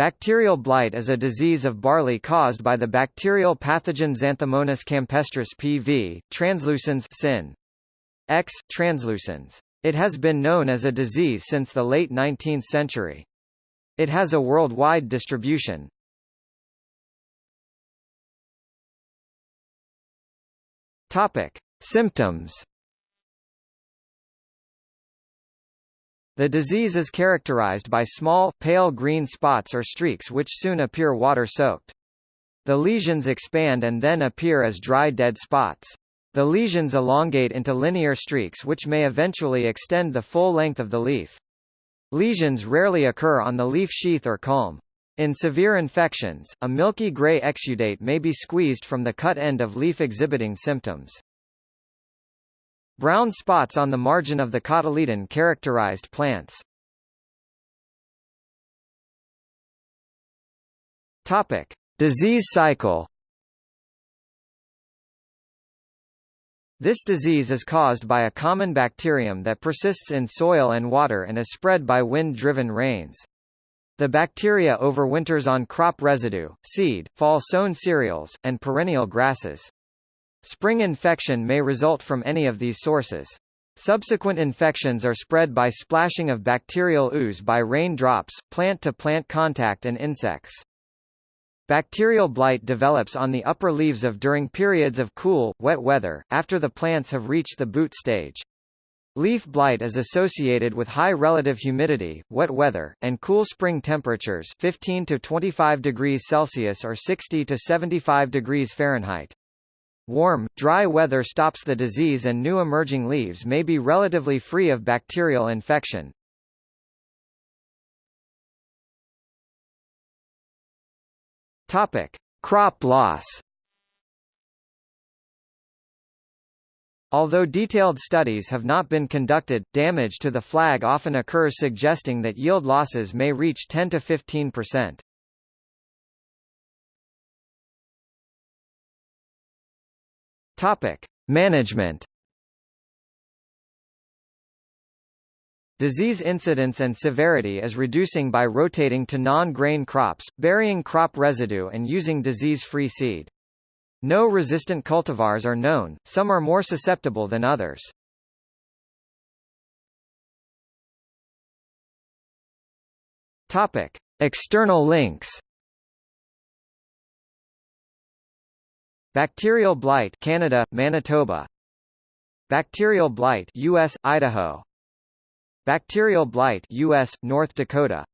Bacterial blight is a disease of barley caused by the bacterial pathogen Xanthomonas campestris PV, translucens sin. X, translucens. It has been known as a disease since the late 19th century. It has a worldwide distribution. Topic: Symptoms. The disease is characterized by small, pale green spots or streaks which soon appear water-soaked. The lesions expand and then appear as dry dead spots. The lesions elongate into linear streaks which may eventually extend the full length of the leaf. Lesions rarely occur on the leaf sheath or culm. In severe infections, a milky gray exudate may be squeezed from the cut end of leaf exhibiting symptoms. Brown spots on the margin of the cotyledon characterized plants. Topic: Disease cycle. This disease is caused by a common bacterium that persists in soil and water and is spread by wind-driven rains. The bacteria overwinters on crop residue, seed, fall-sown cereals, and perennial grasses. Spring infection may result from any of these sources. Subsequent infections are spread by splashing of bacterial ooze by rain drops, plant-to-plant -plant contact and insects. Bacterial blight develops on the upper leaves of during periods of cool, wet weather, after the plants have reached the boot stage. Leaf blight is associated with high relative humidity, wet weather, and cool spring temperatures 15 to 25 degrees Celsius or 60 to 75 degrees Fahrenheit. Warm, dry weather stops the disease and new emerging leaves may be relatively free of bacterial infection. Topic: Crop loss. Although detailed studies have not been conducted, damage to the flag often occurs suggesting that yield losses may reach 10 to 15 percent. Topic: Management. Disease incidence and severity is reducing by rotating to non-grain crops, burying crop residue and using disease-free seed. No resistant cultivars are known, some are more susceptible than others. Topic: External links Bacterial blight Canada, Manitoba. Bacterial blight US, Idaho. Bacterial blight US, North Dakota